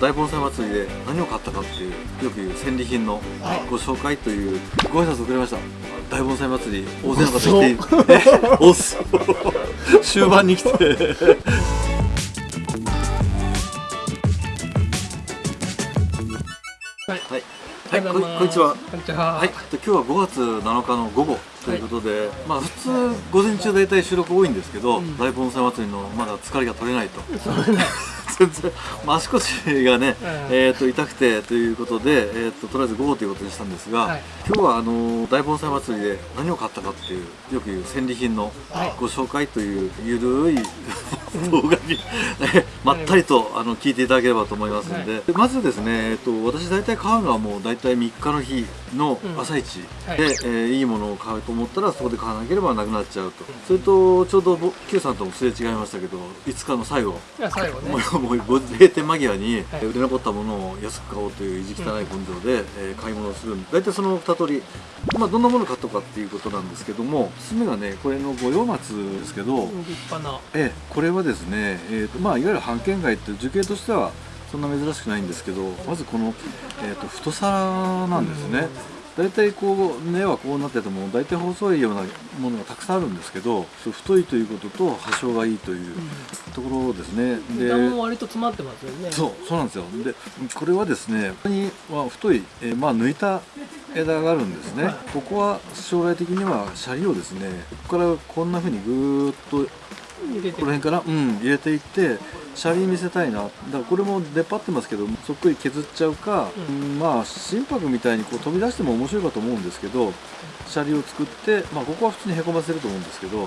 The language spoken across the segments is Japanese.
大盆栽祭りで何を買ったかっていうよく言う戦利品のご紹介というご挨拶をくれました。大盆栽祭り大勢の方来てえおっそ。終盤に来て。はい。はい、はい、ここんにちは。こんにちは。はい、今日は5月7日の午後ということで、まあ普通午前中大体収録多いんですけど、うん。大盆栽祭りのまだ疲れが取れないと。全然、まあ、足腰がね、うん。えー、と痛くてということで、えー、ととりあえず午後ということにしたんですが、はい。今日はあの大盆栽祭りで何を買ったかっていうよく言う戦利品のはい。ご紹介というゆるい動画に、えまったりとあの聞いていただければと思いますので、でまずですね、えー、と私大体買うのはもう大体3日の日の朝一で、はい。えーいいものを買うと思ったらそこで買わなければなくなっちゃうと、それとちょうどぼ Q さんともすれ違いましたけど5日の最後。最後。ねも。うもうご閉店間際にはい。売れ残ったものを安く買おうという意地汚い根性で、えー買い物をする。大体その2通り、まあ、どんなもの買ったかっていうことなんですけどもおすすめがねこれの五葉松ですけど、立派な。ええこれはですね、えーとまあ、いわゆる半券街って樹形としてはそんな珍しくないんですけどまずこの、えー、と太さなんですね。大体こう根はこうなってても大体細いようなものがたくさんあるんですけど太いということと葉性がいいというところですね。で枝も割と詰まってますよね。そうそうなんですよでこれはですねここには太い、えーまあ抜いた枝があるんですね、はいここは将来的にはシャリをですねここからこんな風にぐーっとこの辺から、うん、入れていってシャリ見せたいな。だからこれも出っ張ってますけどそっくり削っちゃうか、ううん。まあ心拍みたいにこう飛び出しても面白いかと思うんですけどシャリを作って、まあ、ここは普通にへこませると思うんですけどうん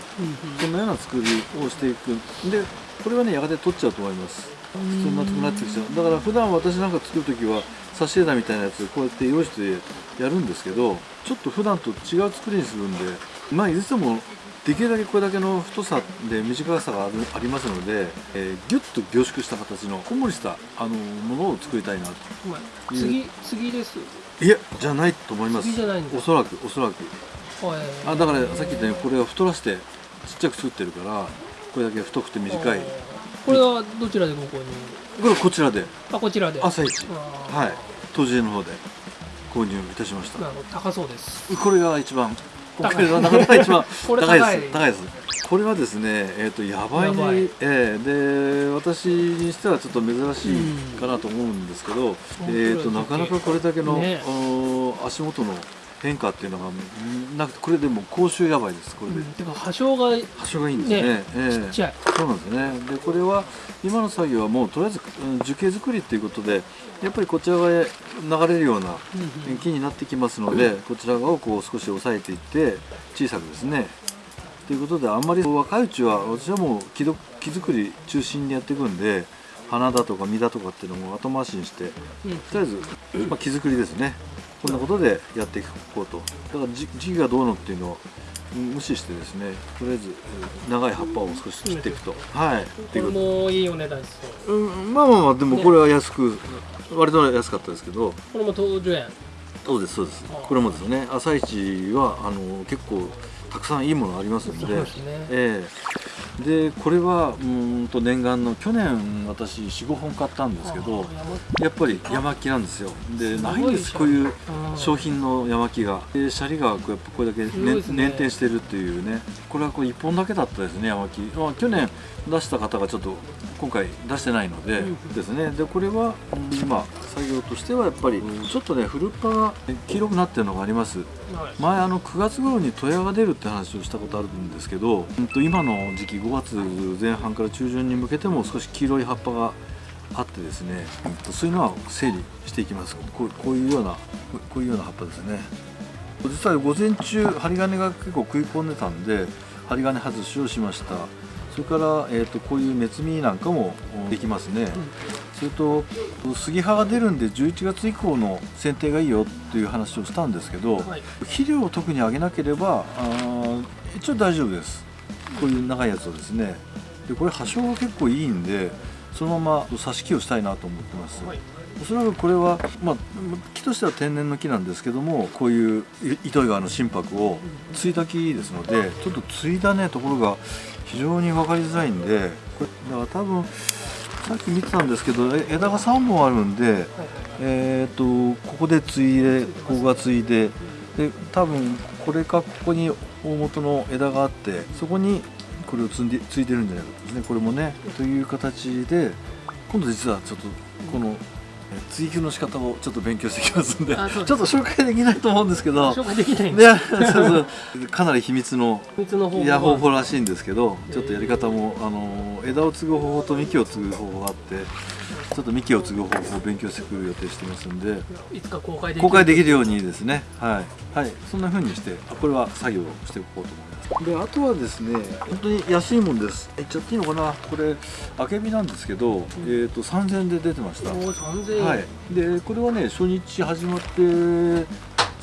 うん。なような作りをしていく。でこれはねやがて取っちゃうと思います。普通になくなってきちゃう。だから普段私なんか作る時は差し枝みたいなやつこうやって用意してやるんですけどちょっと普段と違う作りにするんでまあいつでもできるだけこれだけの太さで短さがありますので、えー、ギュッと凝縮した形のこんもりしたあのものを作りたいなと。次次です。いやじゃないと思います。次じゃないんですおそらくおそらく。はいあだからさっき言ったようにこれは太らせてちっちゃく作ってるからこれだけ太くて短い。これはどちらでご購入？これこちらで。あこちらで。朝一はい。当時の方で購入いたしました。高そうです。これが一番これがなかなか一番 高いです高い。です。これはですねえっ、とやばいやばい。ええで私にしてはちょっと珍しいかなと思うんですけど、えっ、となかなかこれだけの、ね。足元の変化っていうのがなくてこれでも口臭やばいですこれで、うんてか葉性が葉性がいいんですね。ねええ。ちっちゃい。そうなんですね。でこれは今の作業はもうとりあえずうん樹形作りっていうことでやっぱりこちら側へ流れるような木になってきますのでこちら側をこう少し押さえていって小さくですね。ということであんまり若いうちは私はもう木ど木作り中心にやっていくんで花だとか実だとかっていうのも後回しにしてうん。とりあえず、まあ、木作りですねこんなことでやっていこうと。だからじ時期がどうのっていうのをうん無視してですねとりあえずうん長い葉っぱを少し切っていくと。はい。これもいいお値段ですよ。うんまあまあまあでもこれは安く、割と安かったですけど。これも東樹園。そうですそうです。これもですね。朝市はあの結構たくさんいいものありますので。ですね。ええ。でこれはうーんと念願の去年私45本買ったんですけどやっぱり山木なんですよ。でないんです。こういう商品品の山木が。でシャリがこうやっぱこれだけ、ねね。捻転してるっていうね。これはこう1本だけだったですね山木、まあ、去年出した方がちょっと今回出してないので、うん。ですね。でこれは今作業としてはやっぱりちょっとね古っ葉が黄色くなってるのがあります前あの9月頃に戸屋が出るって話をしたことあるんですけど、うんと今の時期5月前半から中旬に向けても少し黄色い葉っぱがあってですね、うんとそういうのは整理していきます。こうこういうようなこういうような葉っぱですね。実は午前中針金が結構食い込んでたんで針金外しをしました。それから、えー、とこういう目摘みなんかもおできますね、それと杉葉が出るんで11月以降の剪定がいいよっていう話をしたんですけど、はい。肥料を特にあげなければあー一応大丈夫ですこういう長いやつをですねでこれ葉性が結構いいんでそのまま挿し木をしたいなと思ってます、はい。おそらくこれは、まあ、木としては天然の木なんですけどもこういうい糸魚川の心拍を継いだ木ですのでちょっと継いだねところが非常に分かりづらいんでこれだから多分さっき見てたんですけどえ枝が3本あるんで、えー、とここで継いでここが継いでで多分これかここに大元の枝があってそこにこれを積んで継いでるんじゃないかですね。これもねという形で今度実はちょっとこのえ追求の仕方をちょっと勉強してきますんでちょっと紹介できないと思うんですけど紹介できないんいです。やそうそう。かなり秘密の秘密の方いや方法はらしいんですけどちょっとやり方もあの枝を継ぐ方法と幹を継ぐ方法があってちょっと幹を継ぐ方法を勉強してくる予定してますんでいつか公開できる。公開できるようにですね。はい、はい、そんな風にしてあこれは作業をしていこうと思います。であとはですね本当に安いもんです。言っちゃっていいのかな？これあけびなんですけど、えー、と3000円で出てました。おー3000円、はい、でこれはね初日始まって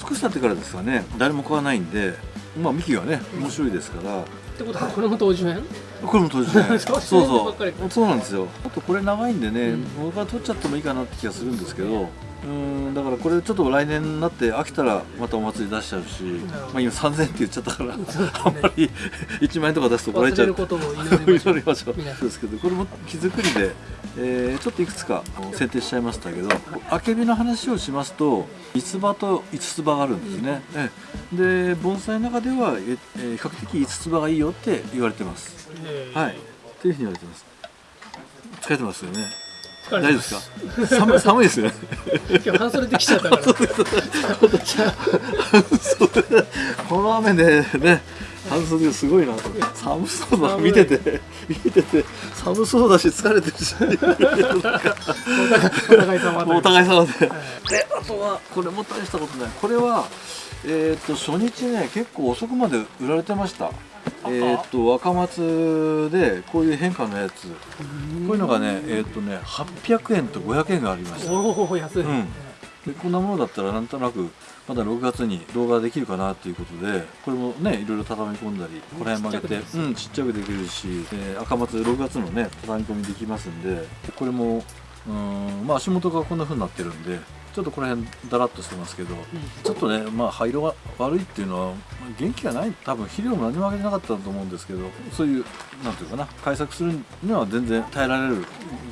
少し経ってからですかね。誰も買わないんでまあ幹がね面白いですから。ってことはこれも当10円これも当時ね。そそうそう。そうなんですよ。あとこれ長いんでね、うん。僕は取っちゃってもいいかなって気がするんですけどうーんだからこれちょっと来年になって飽きたらまたお祭り出しちゃうし、まあ、今3000円って言っちゃったから、ねあんまり1万円とか出すと怒られちゃうことも祈りましょう。ですけどこれも木造りで、えーちょっといくつか選定しちゃいましたけどあけびの話をしますと五つ葉と五つ葉があるんですね、ええ。で盆栽の中ではええー比較的五つ葉がいいよって言われてます。えー。はい。というふうに言われてます。疲れてますよね大丈夫ですか？寒い寒いですよね。今日半袖できちゃったから。そうこの雨でね半袖すごいなと。寒そうだ見てて。見てて。寒そうだし疲れてるし。お互い様お互い様で。はい。であとはこれも大したことない。これはえっ、と初日ね結構遅くまで売られてましたえっ、と若松でこういう変化のやつ。こういうのがねえっ、とね800円と500円がありました。おお安い、うん。でこんなものだったらなんとなくまだ6月に動画できるかなっていうことでこれもねいろいろ畳み込んだりこの辺曲げてちっちゃくできるうんちっちゃくできるし、で赤松6月のね畳み込みできますんでこれもうんまあ足元がこんな風になってるんでちょっとこの辺だらっとしてますけどちょっとねまあ灰色が悪いっていうのはまあ元気がない多分肥料も何もあげてなかったと思うんですけどそういうなんていうかな対策するには全然耐えられる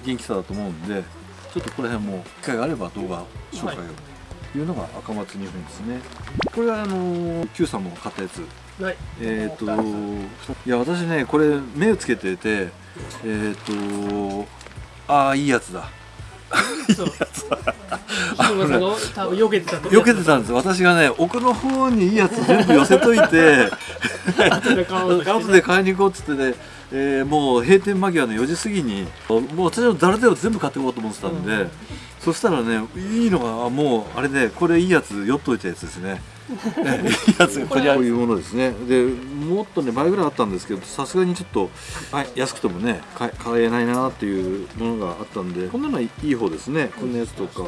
元気さだと思うんでちょっとこの辺も機会があれば動画紹介を、とい。うのが赤松2分ですね。これはあの Q さんも買ったやつ。はい。えっ、といや私ねこれ目をつけててえっ、とああいいやつだ 避けてたと避けてたんです私がね奥の方にいいやつ全部寄せといて 後で買いに行こうっつってね、えーもう閉店間際の4時過ぎにもう私の誰でも全部買っていこうと思ってたんで、うん。そしたらねいいのがあもうあれねこれいいやつ酔っといたやつですねやつがこういうものですね。でもっとね倍ぐらいあったんですけどさすがにちょっと、はい、安くてもね買え買えないなっていうものがあったんでこんなのはいい方ですね。こんなやつとか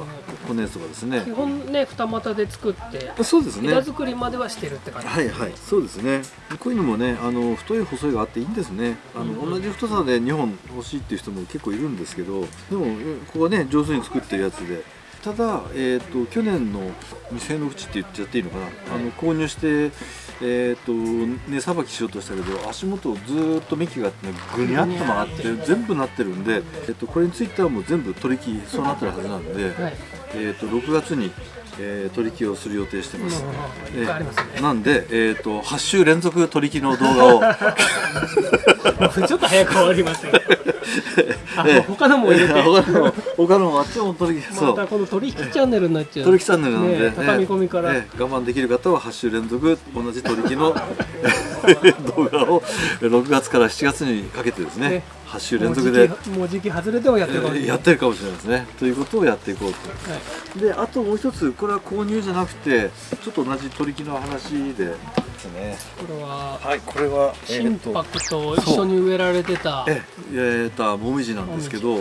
こんなやつとかですね。基本ね二股で作ってそうですね。枝作りまではしてるって感じ、はいはい。そうですね。こういうのもねあの太い細いがあっていいんですね。あの、うん。同じ太さで2本欲しいっていう人も結構いるんですけどでもえここはね上手に作ってるやつでただ、えー、と去年の店の口って言っちゃっていいのかな、あの購入して、えー、と根さばきしようとしたけど足元をずーっと幹が、ね、ぐにゃっと曲がって全部なってるんで、えー、とこれについてはもう全部取り木そうなってるはずなんで、はい。えー、と6月に、えー取り木をする予定してます。うんなんで、えー、と8週連続取り木の動画を。ちょっと早く終わりましたけどあ、ええ他のも入れて。他の他のもあっちも取り木そまたうこの取引チャンネルになっちゃう。取り木チャンネルなんで、ね畳み込みから、ええ我慢できる方は8週連続同じ取り木の 動画を6月から7月にかけてですね。ね8週連続でもう時期外れてもやってるかもしれないやってるかもしれないですね。ということをやっていこうと。はい。であともう一つこれは購入じゃなくてちょっと同じ取り木の話でですね。これははいこれは心拍と一緒に植えられてた、ええー、ともみじなんですけど、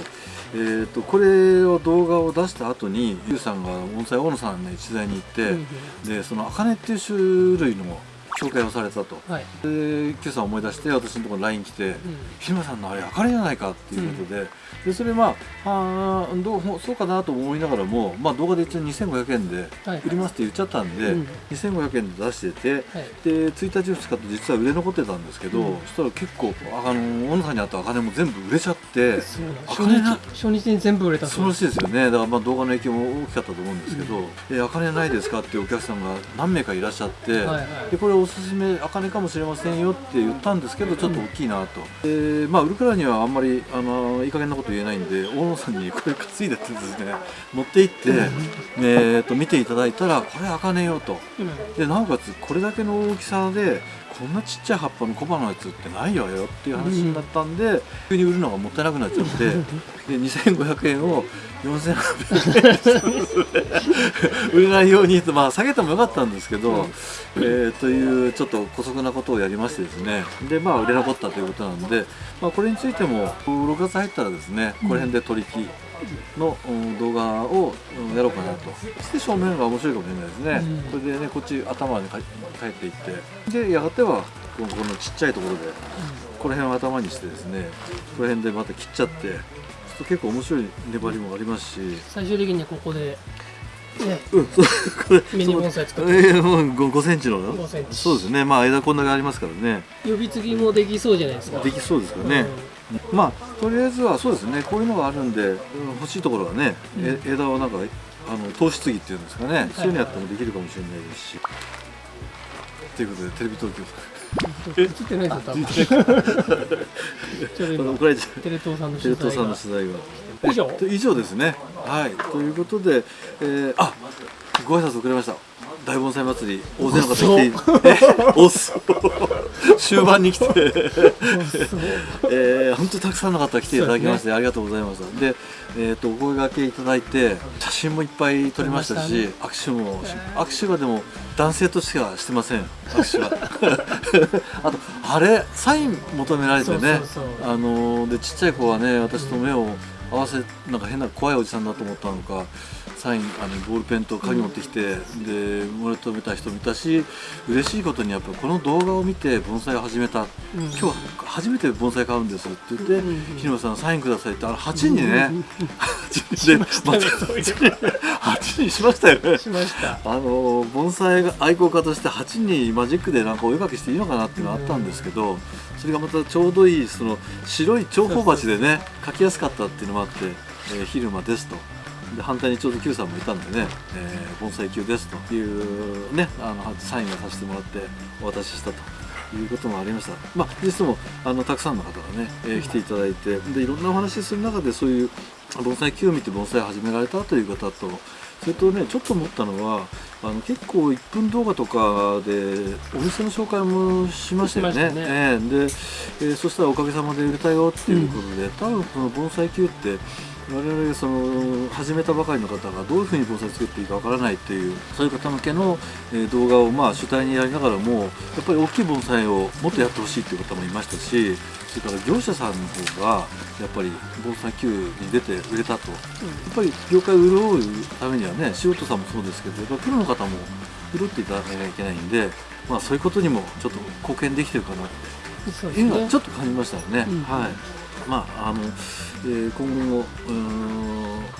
えー、とこれを動画を出した後にゆうさんが盆栽大野さんの一材に行って、うん。でその茜っていう種類の紹介をされたと。はい。でさん思い出して私のところに LINE 来てうん「ひまさんのあれあかりじゃないか」っていうことで,、でそれまああーどうほそうかなと思いながらも、まあ、動画で一応2500円ではい売りますって言っちゃったんで、うん。2500円で出しててはい。で1日2日と実は売れ残ってたんですけど、うん。そしたら結構あの小野さんにあった茜も全部売れちゃって初日初日に全部売れたそうらしいですよね。だからまあ動画の影響も大きかったと思うんですけど「え茜ないですか?」っていうお客さんが何名かいらっしゃって、はいはい。でこれおすすめ茜かもしれませんよって言ったんですけどちょっと大きいなと、でまあ売るからにはあんまりあのいい加減なこと言えないんで大野さんにこれ担いでってですね持って行って、えー、と見ていただいたらこれ茜よと。うん。でなおかつこれだけの大きさでこんなちっちゃい葉っぱの小葉のやつってないわよっていう話になったんで、急に売るのがもったいなくなっちゃって で2500円を4800円 売れないようにとまあ下げてもよかったんですけど、えーというちょっと姑息なことをやりましてですね。でまあ売れ残ったということなんで、まあ、これについても6月入ったらですねこの辺で取引のうん動画をうんやろうかなと。ステーションの方が面白いかもしれないですね、うん。これでねこっち頭にか帰っていって。でやがてはこのこのちっちゃいところでこの辺を頭にしてですねこの辺でまた切っちゃってちょっと結構面白い粘りもありますし。最終的にはここでね。うんそうこれミニ盆栽作って。えー、もう 5, 5センチの？5センチ。そうですね。まあ枝こんだけありますからね。呼び継ぎもできそうじゃないですか。できそうですよね、まあとりあえずはそうですねこういうのがあるんで、うん欲しいところはね、え枝をなんかあの投資継ぎっていうんですかね、そういうのやってもできるかもしれないですし。ということでテレビ東京。映ってないですよ多分 ちょうど今テレ東さんの取材が。の取材が。以上。え以上ですね。はい。ということで、えー、あご挨拶遅れました。大盆栽祭り大勢の方来てえおっ。そ終盤に来て。えー、本当にたくさんの方来ていただきまして、ありがとうございましたで、えー、とお声掛けいただいて写真もいっぱい撮りましたし撮り握手も握手はでも男性としてはしてません。握手は。あとあれサイン求められてねあのーでちっちゃい子はね私と目を合わせなんか変な怖いおじさんだと思ったのかサインあのボールペンと鍵持ってきて、で俺とめた人見たし嬉しいことにやっぱこの動画を見て盆栽を始めた、うん。今日は初めて盆栽買うんですって言って、うんうん日野さんサインくださいってあの8人ね、8人でましたね。そういう8人しましたよね。しました。あの盆栽が愛好家として8人マジックでなんかお絵かきしていいのかなっていうのがあったんですけど、それがまたちょうどいいその白い長方鉢でね描きやすかったっていうのもあって、えー、昼間ですと。で反対にちょうど Q さんもいたんでね、えー、盆栽 Q ですというねあのサインをさせてもらってお渡ししたということもありました。まあ実もあのたくさんの方がね、えー来ていただいてでいろんなお話しする中でそういう盆栽 Q を見て盆栽を始められたという方とそれとねちょっと思ったのはあの結構1分動画とかでお店の紹介もしましたよね。ね。ええで、えーそしたらおかげさまで売れたよっていうことで、多分この盆栽球って我々その始めたばかりの方がどういうふうに盆栽作っていいかわからないっていうそういう方向けの、えー動画をまあ主体にやりながらもやっぱり大きい盆栽をもっとやってほしいっていう方もいましたしそれから業者さんの方がやっぱり盆栽球に出て売れたと。やっぱり業界を潤うためにはね素人さんもそうですけどやっぱプロの方も潤っていただかなきゃいけないんで、まあ、そういうことにもちょっと貢献できてるかなって。いうのはちょっと感じましたよね。うん。はいまああのえー今後も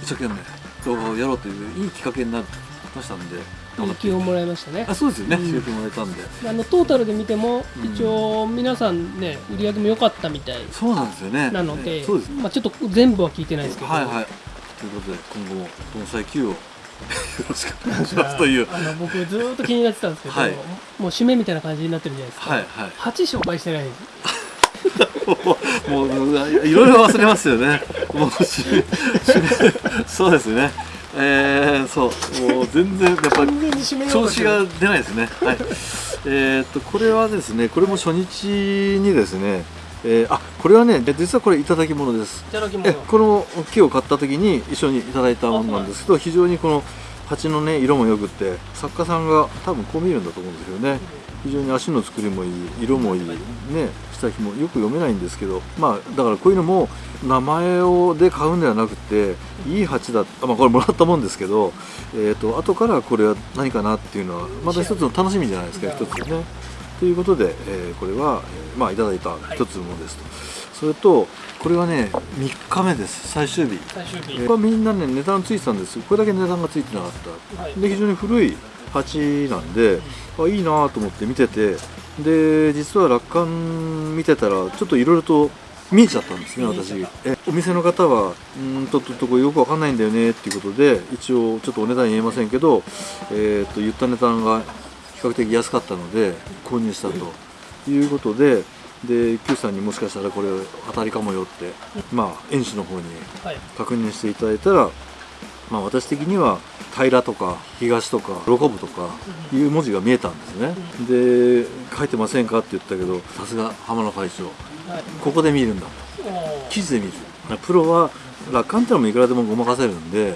一生懸命動画をやろうといういいきっかけになりましたんでいい気をもらいましたね。あそうですよね、うん。刺激もらえたんで。あのトータルで見ても、うん。一応皆さんね売り上げも良かったみたい。そうなんですよね。なので、えーそうです。まあ、ちょっと全部は聞いてないですけど、はいはい。ということで今後も盆栽球を よろしくお願いしますという。あの僕ずーっと気になってたんですけど、はい。もう締めみたいな感じになってるじゃないですか、はいはい。8紹介してない もういろいろ忘れますよね。もうししそうですね。えー、そうもう全然やっぱ調子が出ないですね。はい。えーっとこれはですねこれも初日にですね、えーあこれはね実はこれいただき物です。いただき物えこの木を買った時に一緒にいただいたものなんですけど非常にこの鉢のね色もよくって作家さんが多分こう見えるんだと思うんですよね。非常に足の作りもいい色もいいね下ひもよく読めないんですけどまあだからこういうのも名前をで買うんではなくていい鉢だあまあこれもらったもんですけどえー、と後からこれは何かなっていうのはまた一つの楽しみじゃないですか一つね。ということで、えーこれは、えーまあいただいた一つのものですと、それとこれはね3日目です。最終日。最終日、えーこれはみんなね値段ついてたんです。これだけ値段がついてなかった、はい。で非常に古い鉢なんで、あいいなと思って見てて。で実は楽観見てたらちょっといろいろと見えちゃったんですね私見えお店の方はうーんとっとっとこれよくわかんないんだよねっていうことで一応ちょっとお値段言えませんけど、えー、と言った値段が比較的安かったので購入したということでで Q さんにもしかしたらこれ当たりかもよってまあ園主の方にはい。確認していただいたら、まあ、私的には平とか東とか喜ぶとかいう文字が見えたんですね、で書いてませんかって言ったけどさすが浜野会長はい。ここで見るんだ。記事で見る。プロは楽観ってのもいくらでもごまかせるんで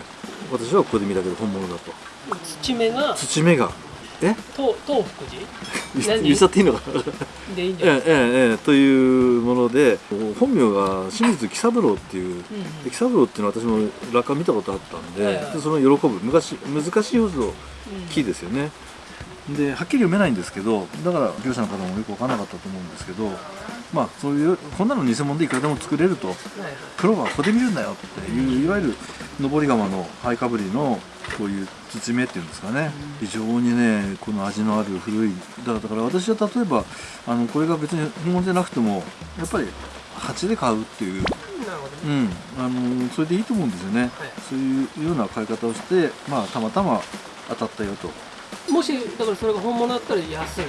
私はここで見たけど本物だと。土目が土目がえ？東東福寺？何？言言っちゃっていいのかな？でいいんじゃない？ええええええというもので本名が清水喜三郎っていううん喜三郎っていうのは私も楽観見たことあったんで,、はいはい。でその喜ぶ昔難しいほどキーですよね。ではっきり読めないんですけどだから業者の方もよく分からなかったと思うんですけどまあそういうこんなの偽物でいくらでも作れると。はいプロはここで見るんだよっていういわゆる上り窯のハイかぶりのこういう土目っていうんですかね。非常にねこの味のある古いだから私は例えばあのこれが別に本物じゃなくてもやっぱり鉢で買うっていう。ね。うん、あのそれでいいと思うんですよね、そういうような買い方をして、まあ、たまたま当たったよと。もしだからそれが本物だったら安い。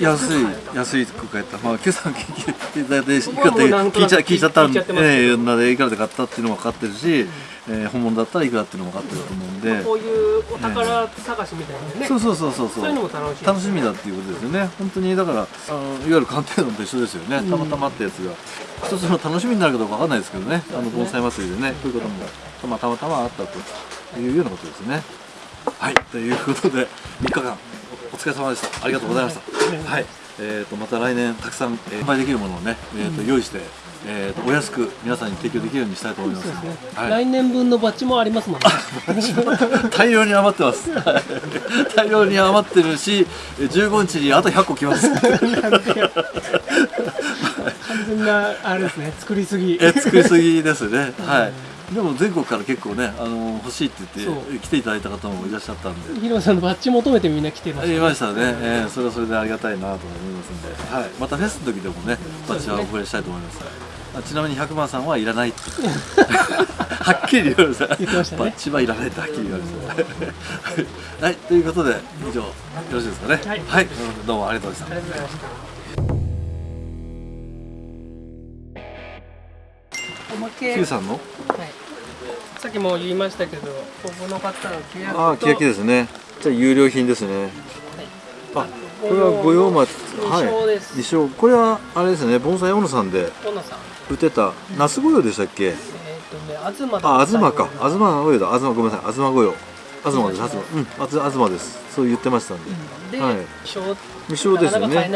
安い安いく買えた。まあ今朝聞いていただいて聞いちゃ聞いちゃったんでええなんでいくらで買ったっていうのも分かってるし、えー本物だったらいくらっていうのも分かってると思うんで、こういうお宝探しみたいなね、そうそうそうそう。そういうのも楽しい楽しみだっていうことですよね。本当にだからあのいわゆる鑑定団と一緒ですよね、たまたまってやつが。一つの楽しみになるかどうかわかんないですけどね。あの盆栽祭りでね。こういうこともたまたまたまあったというようなことですね。はい。ということで3日間お疲れ様でした。ありがとうございました。はい。えー、とまた来年たくさん、えー販売できるものをね、えーと用意して、えー、とお安く皆さんに提供できるようにしたいと思います。ね、はい。来年分のバッジもありますもんね。大量に余ってます。は い大量に余ってるし、え15日にあと100個来ます。完全なあれですね。作りすぎ。え、作りすぎですね。はい。でも全国から結構ね、あの欲しいって言って来ていただいた方もいらっしゃったんで。ヒロさんのバッジ求めてみんな来てまあしたりましたね、えーそれはそれでありがたいなと思いますんで、はい、またフェスの時でもね、バッジはお触れしたいと思います。あちなみに100万さんはいらないって。はっきり言われた言ってましたね。バッジはいらないってはっきり言われたはい、ということで以上よろしいですかね。はい。どうもありがとうございましたおまけ。Q さんの？はい、さっきも言いましたけどここの方の契約と。ああ、欅ですね。じゃあ有料品ですね。あ、これは御用松。二章です二章。これはあれですね。盆栽小野さんで売ってた那須御用でしたっけ？えっ、とね東だあ、東か。東東御用だ。東ごめんなさい。東御用。東です。東。うん。東です。そう言ってましたんで。で、はい小未章ですよね。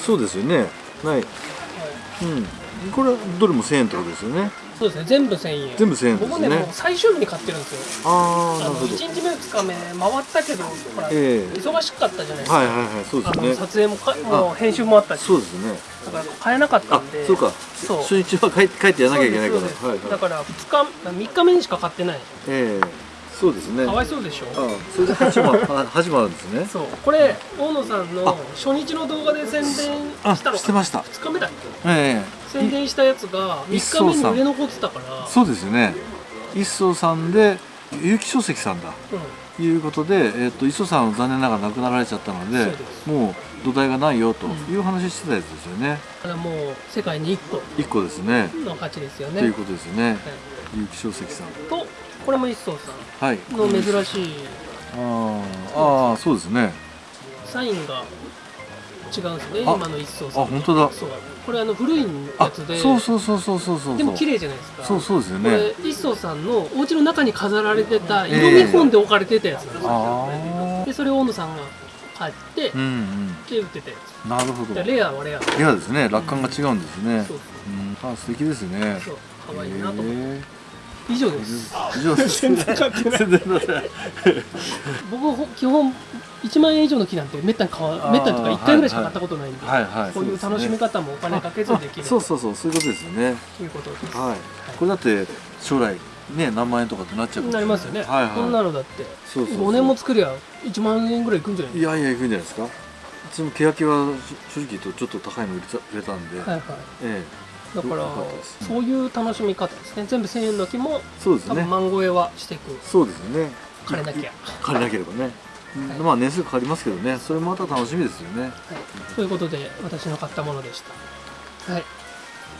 そうですよね。ない。うん。これはどれも1000円ってことですよね。そうですね全部1000円全部1000円ですね僕ねもう最終日に買ってるんですよああ、なるほど。1日目2日目回ったけどほら、ええ忙しかったじゃないですか、はいはいはい。そうですね。あの撮影もかもう編集もあったしそうですね。だから買えなかったあんで、そうか。そう初日は帰帰ってやらなきゃいけないから。はいはい。だから2日3日目にしか買ってないええそうですね。かわいそうでしょ？あそれで始ま は始まるんですね。そうこれ大野さんのあ初日の動画で宣伝あしたのしてました。2日目だっけ？え宣伝したやつが3日目に売れ残ってたからえそうですよね。一層さんで結城書籍さんだ。うんいうことで、えっ、と磯さんは残念ながら亡くなられちゃったのでもう土台がないよという話してたやつですよね。これはもう世界に1一個ですね。個の価値ですよねということですね。はい結城書籍さん。とこれも一層さはい。んの珍しいあーあーそうですね。サインが違うんですねあ今の一層さんあ本当だそうこれあの古いやあつでそうそうそうそうそうそう。でも綺麗じゃないですかそうそうですよこれね。一層さんのお家の中に飾られてた色見本で置かれてたやつなんですよ、ああ。でそれを大野さんが買って、うんうん。で売ってたやつなるほど。でレアはレアレアですね。楽観が違うんですね。そううん、あ素敵ですね。そう可愛いなと思って、へ以上です。以上です。全然。買ってない僕ほ基本1万円以上の木なんてめったに買わめったにとか1回ぐらいしか買ったことないんで、はいはいこういう楽しみ方もお金かけずできるそうそうそうそういうことですよね。ということです、はい。これだって将来ね何万円とかってなっちゃうなりますよね、はいはい。こんなのだってそうそうそう。5年も作りゃ1万円ぐらいいくんじゃないいやいやいくんじゃないですか。うちも欅は正直言うとちょっと高いの売れたんで、はいはい。えだからそういう楽しみ方ですね。全部1000円の木もえそうですね。多分万超えはしていく。そうですよね。枯れなきゃ、借りなければね、はい。まあ年数かかりますけどね。それもまた楽しみですよね。はい、ということで私の買ったものでした。はい。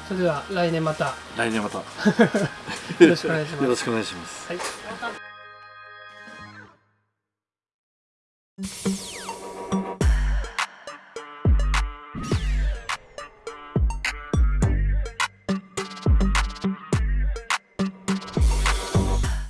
それでは来年また。来年また。よろしくお願いします。よろしくお願いします。はい